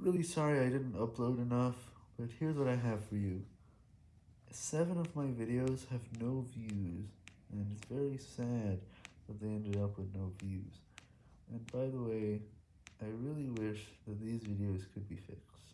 really sorry I didn't upload enough, but here's what I have for you. Seven of my videos have no views, and it's very sad that they ended up with no views. And by the way, I really wish that these videos could be fixed.